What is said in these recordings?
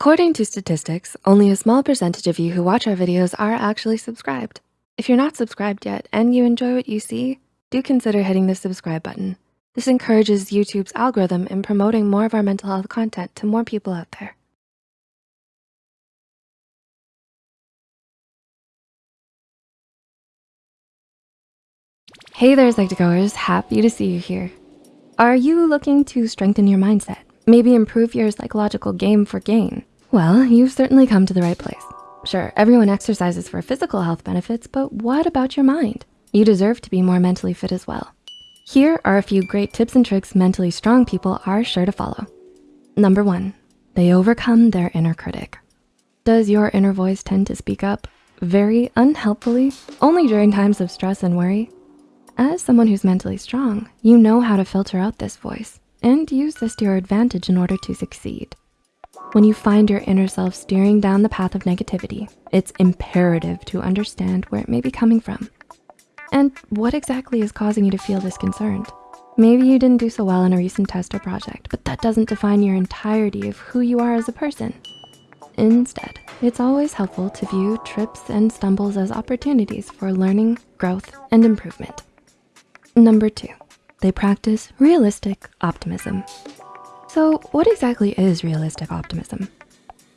According to statistics, only a small percentage of you who watch our videos are actually subscribed. If you're not subscribed yet and you enjoy what you see, do consider hitting the subscribe button. This encourages YouTube's algorithm in promoting more of our mental health content to more people out there. Hey there, Psych2Goers, happy to see you here. Are you looking to strengthen your mindset? Maybe improve your psychological game for gain? Well, you've certainly come to the right place. Sure, everyone exercises for physical health benefits, but what about your mind? You deserve to be more mentally fit as well. Here are a few great tips and tricks mentally strong people are sure to follow. Number one, they overcome their inner critic. Does your inner voice tend to speak up very unhelpfully, only during times of stress and worry? As someone who's mentally strong, you know how to filter out this voice and use this to your advantage in order to succeed. When you find your inner self steering down the path of negativity, it's imperative to understand where it may be coming from. And what exactly is causing you to feel this concerned? Maybe you didn't do so well in a recent test or project, but that doesn't define your entirety of who you are as a person. Instead, it's always helpful to view trips and stumbles as opportunities for learning, growth, and improvement. Number two, they practice realistic optimism. So what exactly is realistic optimism?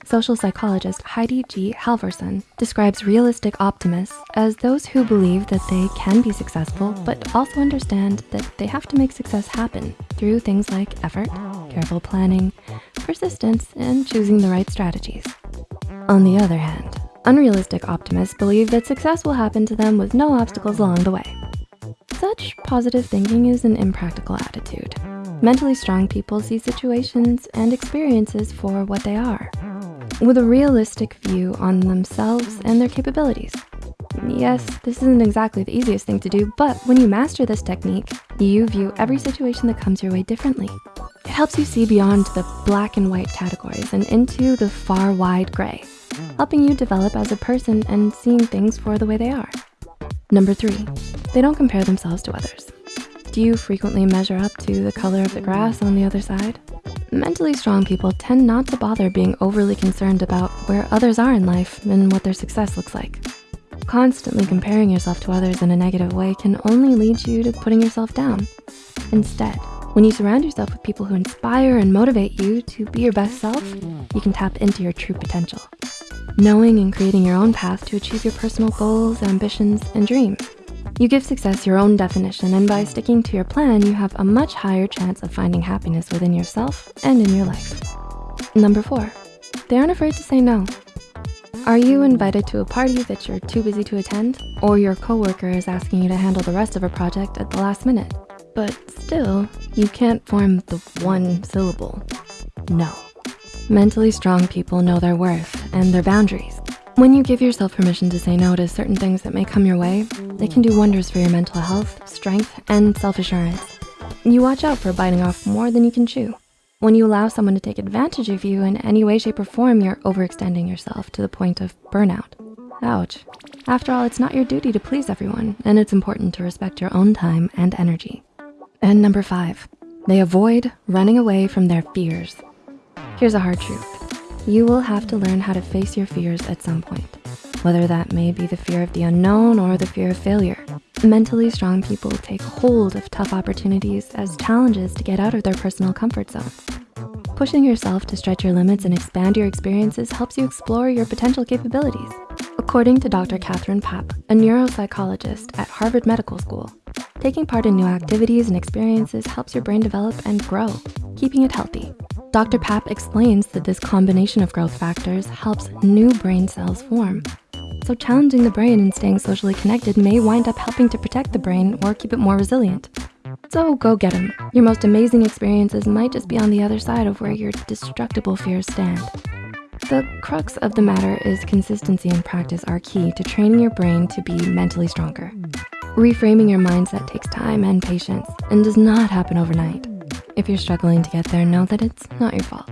Social psychologist Heidi G. Halvorson describes realistic optimists as those who believe that they can be successful, but also understand that they have to make success happen through things like effort, careful planning, persistence, and choosing the right strategies. On the other hand, unrealistic optimists believe that success will happen to them with no obstacles along the way. Such positive thinking is an impractical attitude. Mentally strong people see situations and experiences for what they are, with a realistic view on themselves and their capabilities. Yes, this isn't exactly the easiest thing to do, but when you master this technique, you view every situation that comes your way differently. It helps you see beyond the black and white categories and into the far wide gray, helping you develop as a person and seeing things for the way they are. Number three, they don't compare themselves to others. Do you frequently measure up to the color of the grass on the other side? Mentally strong people tend not to bother being overly concerned about where others are in life and what their success looks like. Constantly comparing yourself to others in a negative way can only lead you to putting yourself down. Instead, when you surround yourself with people who inspire and motivate you to be your best self, you can tap into your true potential knowing and creating your own path to achieve your personal goals, ambitions, and dreams. You give success your own definition, and by sticking to your plan, you have a much higher chance of finding happiness within yourself and in your life. Number four, they aren't afraid to say no. Are you invited to a party that you're too busy to attend? Or your coworker is asking you to handle the rest of a project at the last minute? But still, you can't form the one syllable, no. Mentally strong people know their worth and their boundaries. When you give yourself permission to say no to certain things that may come your way, they can do wonders for your mental health, strength, and self-assurance. You watch out for biting off more than you can chew. When you allow someone to take advantage of you in any way, shape, or form, you're overextending yourself to the point of burnout. Ouch. After all, it's not your duty to please everyone, and it's important to respect your own time and energy. And number five, they avoid running away from their fears. Here's a hard truth. You will have to learn how to face your fears at some point, whether that may be the fear of the unknown or the fear of failure. Mentally strong people take hold of tough opportunities as challenges to get out of their personal comfort zone. Pushing yourself to stretch your limits and expand your experiences helps you explore your potential capabilities. According to Dr. Catherine Papp, a neuropsychologist at Harvard Medical School, taking part in new activities and experiences helps your brain develop and grow, keeping it healthy. Dr. Papp explains that this combination of growth factors helps new brain cells form. So challenging the brain and staying socially connected may wind up helping to protect the brain or keep it more resilient. So go get them. Your most amazing experiences might just be on the other side of where your destructible fears stand. The crux of the matter is consistency and practice are key to training your brain to be mentally stronger. Reframing your mindset takes time and patience and does not happen overnight. If you're struggling to get there, know that it's not your fault.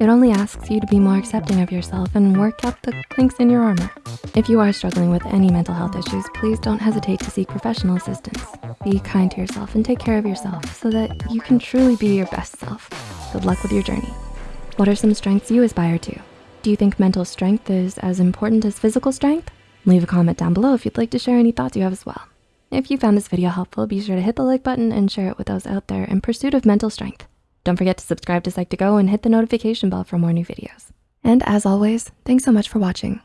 It only asks you to be more accepting of yourself and work out the kinks in your armor. If you are struggling with any mental health issues, please don't hesitate to seek professional assistance. Be kind to yourself and take care of yourself so that you can truly be your best self. Good luck with your journey. What are some strengths you aspire to? Do you think mental strength is as important as physical strength? Leave a comment down below if you'd like to share any thoughts you have as well. If you found this video helpful, be sure to hit the like button and share it with those out there in pursuit of mental strength. Don't forget to subscribe to Psych2Go and hit the notification bell for more new videos. And as always, thanks so much for watching.